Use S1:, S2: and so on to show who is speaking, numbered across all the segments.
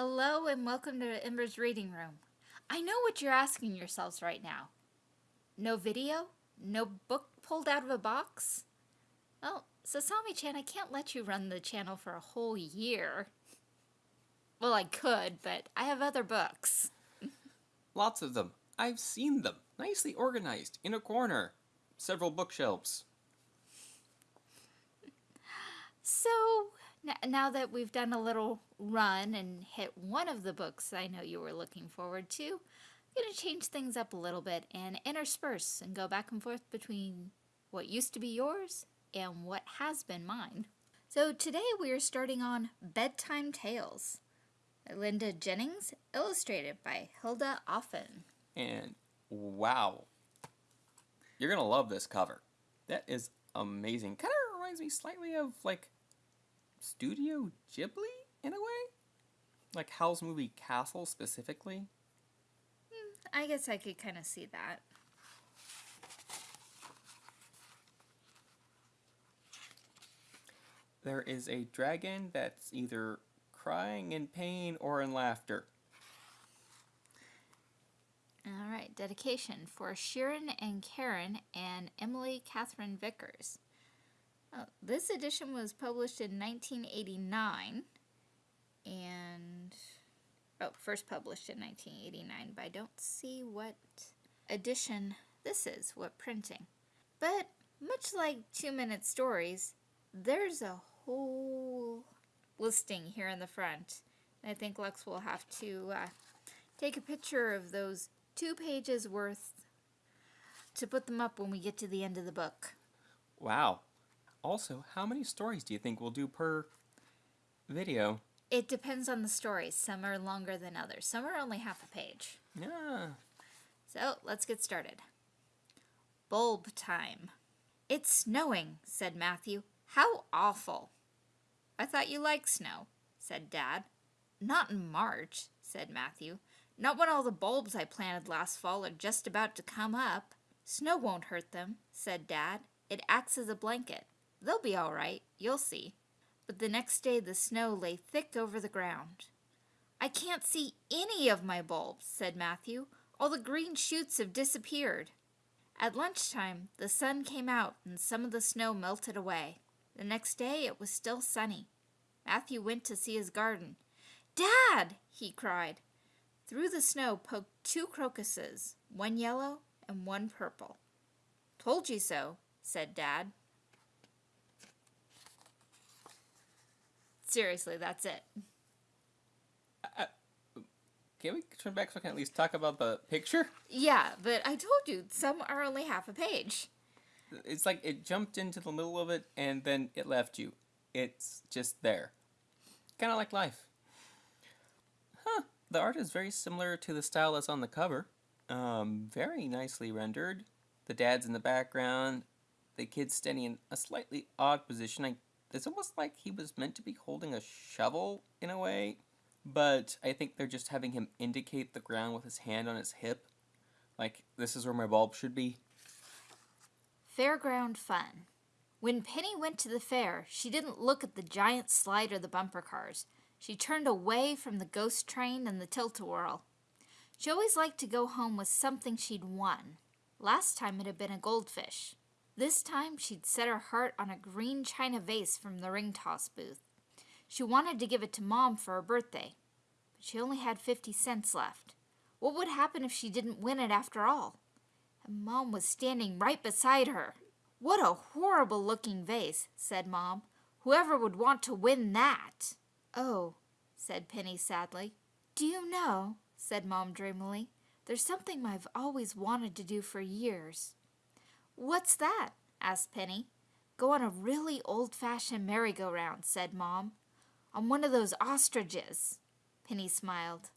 S1: Hello and welcome to Ember's Reading Room. I know what you're asking yourselves right now. No video? No book pulled out of a box? Well, Sasami-chan, I can't let you run the channel for a whole year. Well, I could, but I have other books.
S2: Lots of them. I've seen them. Nicely organized, in a corner. Several bookshelves.
S1: So, now that we've done a little run and hit one of the books I know you were looking forward to, I'm going to change things up a little bit and intersperse and go back and forth between what used to be yours and what has been mine. So today we are starting on Bedtime Tales. Linda Jennings, illustrated by Hilda Offen.
S2: And wow, you're going to love this cover. That is amazing. Kind of reminds me slightly of like Studio Ghibli in a way? Like Howl's Moving Castle specifically?
S1: Hmm, I guess I could kind of see that.
S2: There is a dragon that's either crying in pain or in laughter.
S1: All right, dedication for Sharon and Karen and Emily Catherine Vickers. Oh, this edition was published in 1989 and oh, first published in 1989, but I don't see what edition this is, what printing. But much like Two Minute Stories, there's a whole listing here in the front. I think Lux will have to uh, take a picture of those two pages worth to put them up when we get to the end of the book.
S2: Wow. Also, how many stories do you think we'll do per video?
S1: It depends on the stories. Some are longer than others. Some are only half a page.
S2: Yeah.
S1: So, let's get started. Bulb time. It's snowing, said Matthew. How awful. I thought you liked snow, said Dad. Not in March, said Matthew. Not when all the bulbs I planted last fall are just about to come up. Snow won't hurt them, said Dad. It acts as a blanket. They'll be all right, you'll see. But the next day the snow lay thick over the ground. I can't see any of my bulbs, said Matthew. All the green shoots have disappeared. At lunchtime, the sun came out and some of the snow melted away. The next day it was still sunny. Matthew went to see his garden. Dad! he cried. Through the snow poked two crocuses, one yellow and one purple. Told you so, said Dad. Seriously, that's it.
S2: Uh, can we turn back so I can at least talk about the picture?
S1: Yeah, but I told you, some are only half a page.
S2: It's like it jumped into the middle of it and then it left you. It's just there. Kind of like life. Huh. The art is very similar to the style that's on the cover. Um, very nicely rendered. The dad's in the background. The kid's standing in a slightly odd position. I it's almost like he was meant to be holding a shovel in a way, but I think they're just having him indicate the ground with his hand on his hip. Like, this is where my bulb should be.
S1: Fairground fun. When Penny went to the fair, she didn't look at the giant slide or the bumper cars. She turned away from the ghost train and the tilt-a-whirl. She always liked to go home with something she'd won. Last time it had been a goldfish. This time she'd set her heart on a green china vase from the ring toss booth. She wanted to give it to Mom for her birthday, but she only had 50 cents left. What would happen if she didn't win it after all? And Mom was standing right beside her. What a horrible looking vase, said Mom. Whoever would want to win that? Oh, said Penny sadly. Do you know, said Mom dreamily, there's something I've always wanted to do for years. What's that? asked Penny. Go on a really old-fashioned merry-go-round, said Mom. On one of those ostriches. Penny smiled.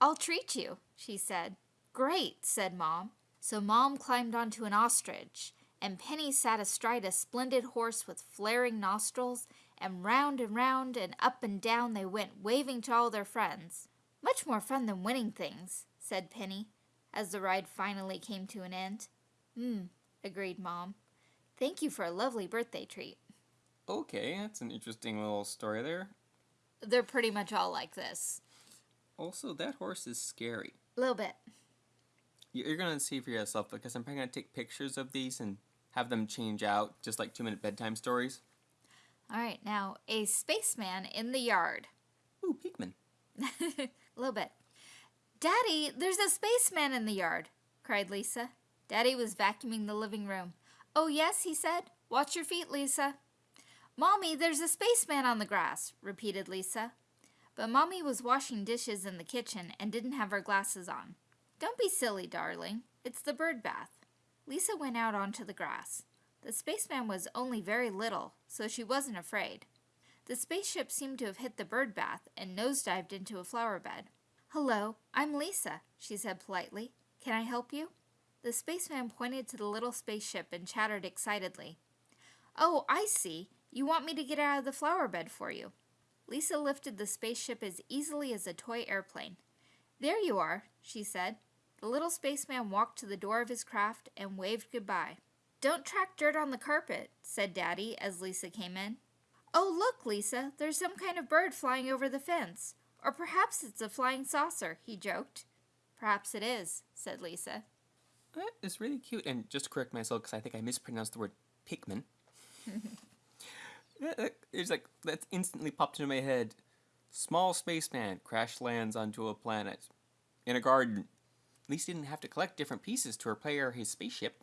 S1: I'll treat you, she said. Great, said Mom. So Mom climbed onto an ostrich, and Penny sat astride a splendid horse with flaring nostrils, and round and round and up and down they went, waving to all their friends. Much more fun than winning things, said Penny, as the ride finally came to an end. Hmm, agreed Mom. Thank you for a lovely birthday treat.
S2: Okay, that's an interesting little story there.
S1: They're pretty much all like this.
S2: Also, that horse is scary.
S1: A little bit.
S2: You're gonna see for yourself because I'm probably gonna take pictures of these and have them change out, just like two minute bedtime stories.
S1: All right, now a spaceman in the yard.
S2: Ooh, Pikmin.
S1: A little bit. Daddy, there's a spaceman in the yard, cried Lisa. Daddy was vacuuming the living room. Oh, yes, he said. Watch your feet, Lisa. Mommy, there's a spaceman on the grass, repeated Lisa. But Mommy was washing dishes in the kitchen and didn't have her glasses on. Don't be silly, darling. It's the bird bath. Lisa went out onto the grass. The spaceman was only very little, so she wasn't afraid. The spaceship seemed to have hit the bird bath and nosedived into a flower bed. Hello, I'm Lisa, she said politely. Can I help you? The spaceman pointed to the little spaceship and chattered excitedly. Oh, I see. You want me to get out of the flower bed for you. Lisa lifted the spaceship as easily as a toy airplane. There you are, she said. The little spaceman walked to the door of his craft and waved goodbye. Don't track dirt on the carpet, said Daddy as Lisa came in. Oh, look, Lisa, there's some kind of bird flying over the fence. Or perhaps it's a flying saucer, he joked. Perhaps it is, said Lisa.
S2: Eh, that is really cute. And just to correct myself, because I think I mispronounced the word Pikmin. It's like, that instantly popped into my head. Small spaceman crash lands onto a planet in a garden. At least he didn't have to collect different pieces to repair his spaceship.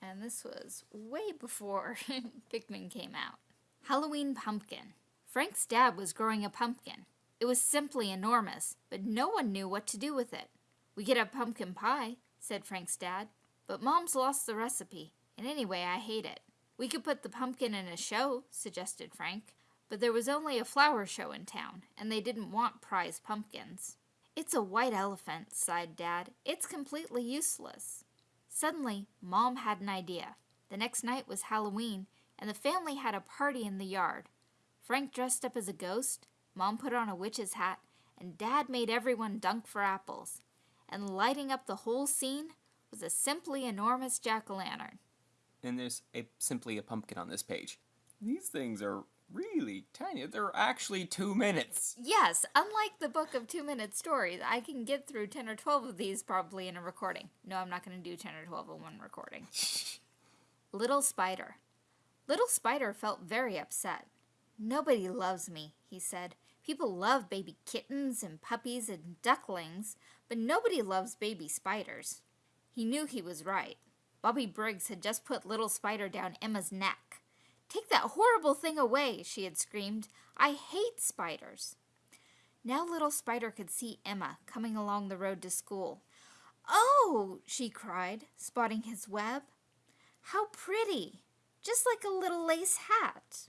S1: And this was way before Pikmin came out. Halloween pumpkin. Frank's dad was growing a pumpkin. It was simply enormous, but no one knew what to do with it. We could have pumpkin pie, said Frank's dad, but Mom's lost the recipe, and anyway, I hate it. We could put the pumpkin in a show, suggested Frank, but there was only a flower show in town, and they didn't want prize pumpkins. It's a white elephant, sighed Dad. It's completely useless. Suddenly, Mom had an idea. The next night was Halloween, and the family had a party in the yard. Frank dressed up as a ghost, Mom put on a witch's hat, and Dad made everyone dunk for apples. And lighting up the whole scene was a simply enormous jack o' lantern.
S2: And there's a, simply a pumpkin on this page. These things are really tiny. They're actually two minutes.
S1: Yes, unlike the book of two minute stories, I can get through 10 or 12 of these probably in a recording. No, I'm not going to do 10 or 12 in one recording. Little Spider. Little Spider felt very upset. Nobody loves me, he said. People love baby kittens and puppies and ducklings, but nobody loves baby spiders. He knew he was right. Bobby Briggs had just put Little Spider down Emma's neck. Take that horrible thing away, she had screamed. I hate spiders. Now little Spider could see Emma coming along the road to school. Oh, she cried, spotting his web. How pretty! Just like a little lace hat.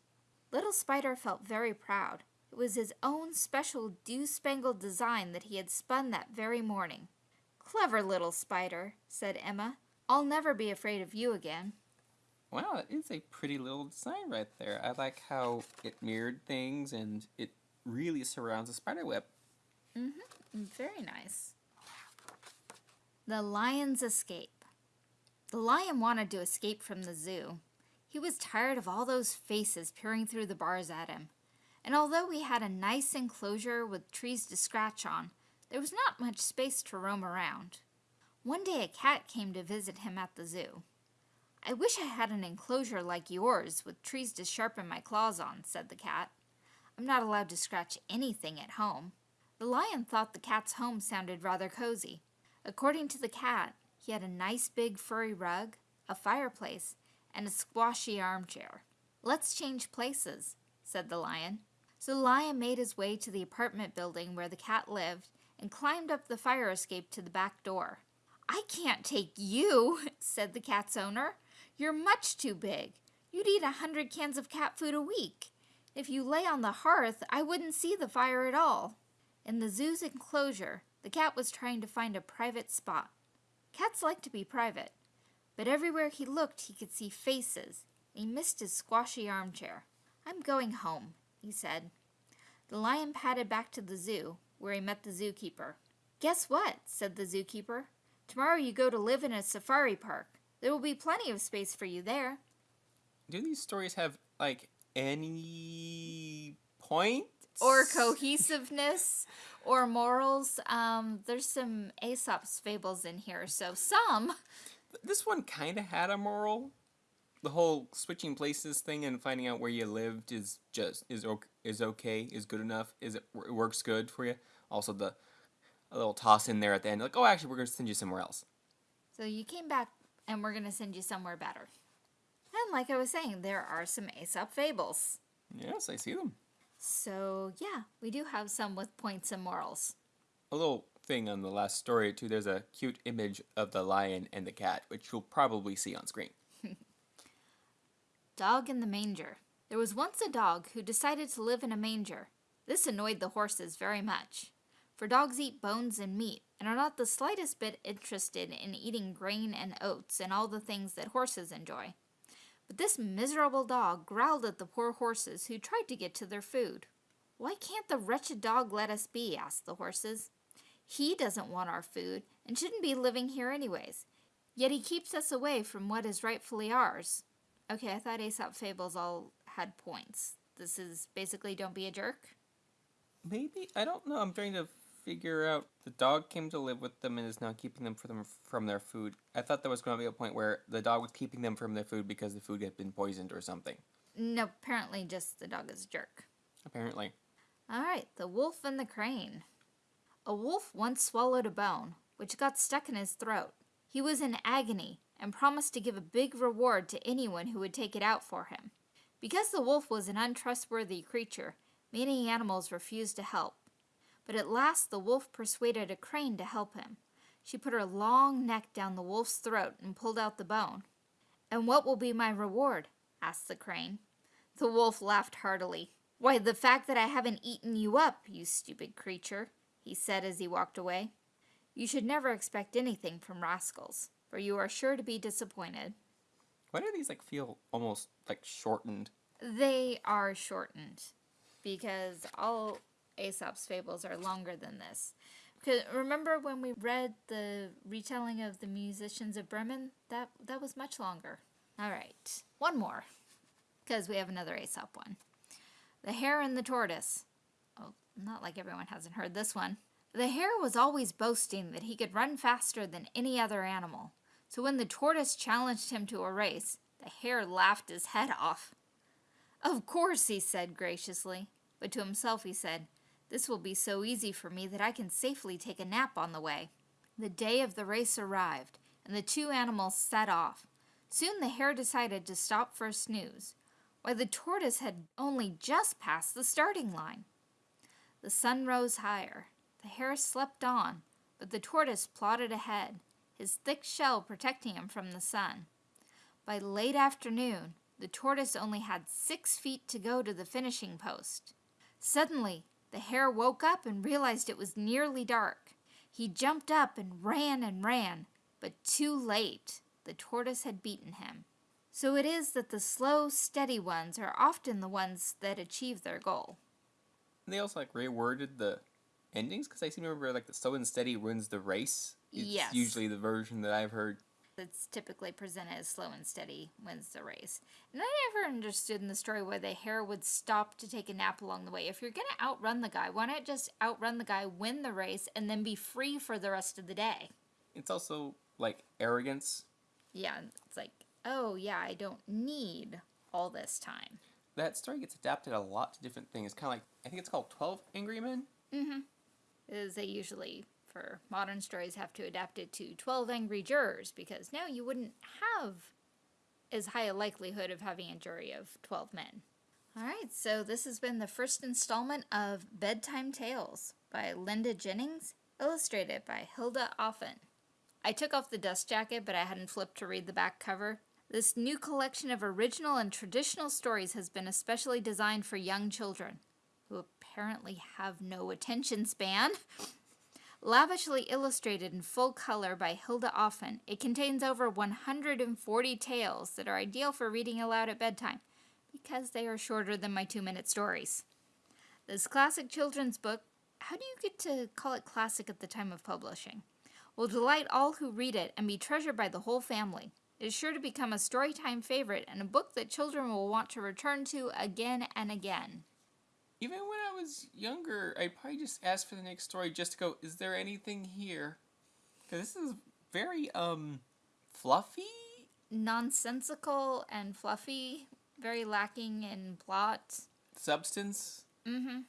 S1: Little Spider felt very proud. It was his own special dew-spangled design that he had spun that very morning. Clever little Spider, said Emma. I'll never be afraid of you again.
S2: Wow, that is a pretty little design right there. I like how it mirrored things and it really surrounds a spider web.
S1: Mm-hmm. Very nice. The lion's escape. The lion wanted to escape from the zoo. He was tired of all those faces peering through the bars at him. And although we had a nice enclosure with trees to scratch on, there was not much space to roam around. One day a cat came to visit him at the zoo. I wish I had an enclosure like yours with trees to sharpen my claws on, said the cat. I'm not allowed to scratch anything at home. The lion thought the cat's home sounded rather cozy. According to the cat, he had a nice big furry rug, a fireplace, and a squashy armchair. Let's change places, said the lion. So the lion made his way to the apartment building where the cat lived and climbed up the fire escape to the back door. I can't take you, said the cat's owner. You're much too big. You'd eat a hundred cans of cat food a week. If you lay on the hearth, I wouldn't see the fire at all. In the zoo's enclosure, the cat was trying to find a private spot. Cats like to be private, but everywhere he looked he could see faces. He missed his squashy armchair. I'm going home, he said. The lion padded back to the zoo, where he met the zookeeper. Guess what? said the zookeeper. Tomorrow you go to live in a safari park. There will be plenty of space for you there.
S2: Do these stories have, like, any point
S1: or cohesiveness or morals. Um, there's some Aesop's fables in here, so some.
S2: This one kind of had a moral. The whole switching places thing and finding out where you lived is just is okay, is okay, is good enough, is it, it works good for you. Also the a little toss in there at the end, like oh actually we're gonna send you somewhere else.
S1: So you came back, and we're gonna send you somewhere better. And like I was saying, there are some Aesop fables.
S2: Yes, I see them.
S1: So yeah, we do have some with points and morals.
S2: A little thing on the last story too. There's a cute image of the lion and the cat, which you'll probably see on screen.
S1: Dog in the manger. There was once a dog who decided to live in a manger. This annoyed the horses very much, for dogs eat bones and meat and are not the slightest bit interested in eating grain and oats and all the things that horses enjoy. But this miserable dog growled at the poor horses who tried to get to their food. Why can't the wretched dog let us be? asked the horses. He doesn't want our food and shouldn't be living here anyways. Yet he keeps us away from what is rightfully ours. Okay, I thought Aesop Fables all had points. This is basically don't be a jerk.
S2: Maybe I don't know. I'm trying to figure out. The dog came to live with them and is now keeping them from from their food. I thought there was going to be a point where the dog was keeping them from their food because the food had been poisoned or something.
S1: No, apparently just the dog is a jerk.
S2: Apparently.
S1: All right, the wolf and the crane. A wolf once swallowed a bone, which got stuck in his throat. He was in agony and promised to give a big reward to anyone who would take it out for him. Because the wolf was an untrustworthy creature, many animals refused to help. But at last the wolf persuaded a crane to help him. She put her long neck down the wolf's throat and pulled out the bone. And what will be my reward? asked the crane. The wolf laughed heartily. Why, the fact that I haven't eaten you up, you stupid creature, he said as he walked away. You should never expect anything from rascals for you are sure to be disappointed.
S2: Why do these like feel almost like shortened?
S1: They are shortened because all Aesop's fables are longer than this. Because remember when we read the retelling of the musicians of Bremen? That that was much longer. All right, one more, because we have another Aesop one. The Hare and the Tortoise. Oh, not like everyone hasn't heard this one. The hare was always boasting that he could run faster than any other animal, so when the tortoise challenged him to a race, the hare laughed his head off. Of course, he said graciously, but to himself he said, This will be so easy for me that I can safely take a nap on the way. The day of the race arrived, and the two animals set off. Soon the hare decided to stop for a snooze, while the tortoise had only just passed the starting line. The sun rose higher, the hare slept on, but the tortoise plodded ahead, his thick shell protecting him from the sun. By late afternoon, the tortoise only had six feet to go to the finishing post. Suddenly, the hare woke up and realized it was nearly dark. He jumped up and ran and ran, but too late. The tortoise had beaten him. So it is that the slow, steady ones are often the ones that achieve their goal.
S2: They also like reworded the endings because I seem to remember like the slow and steady wins the race. It's
S1: yes.
S2: usually the version that I've heard.
S1: It's typically presented as slow and steady wins the race. And I never understood in the story why the hare would stop to take a nap along the way. If you're going to outrun the guy, why not just outrun the guy, win the race, and then be free for the rest of the day?
S2: It's also like arrogance.
S1: Yeah, it's like, oh, yeah, I don't need all this time.
S2: That story gets adapted a lot to different things. Kind of like, I think it's called 12 Angry Men.
S1: Mm hmm is they usually for modern stories have to adapt it to 12 angry jurors because now you wouldn't have as high a likelihood of having a jury of 12 men. All right, so this has been the first installment of Bedtime Tales by Linda Jennings, illustrated by Hilda Offen. I took off the dust jacket, but I hadn't flipped to read the back cover. This new collection of original and traditional stories has been especially designed for young children who apparently have no attention span. Lavishly illustrated in full color by Hilda Offen, it contains over 140 tales that are ideal for reading aloud at bedtime because they are shorter than my two minute stories. This classic children's book, how do you get to call it classic at the time of publishing? Will delight all who read it and be treasured by the whole family. It is sure to become a storytime favorite and a book that children will want to return to again and again.
S2: Even when I was younger, I'd probably just ask for the next story just to go, is there anything here? Because this is very, um, fluffy?
S1: Nonsensical and fluffy, very lacking in plot.
S2: Substance?
S1: Mm-hmm.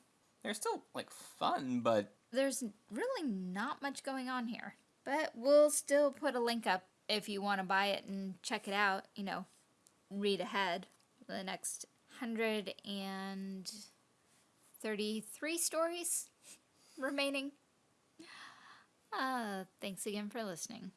S2: They're still, like, fun, but
S1: There's really not much going on here. But we'll still put a link up if you want to buy it and check it out, you know, read ahead the next 133 stories remaining. Uh, thanks again for listening.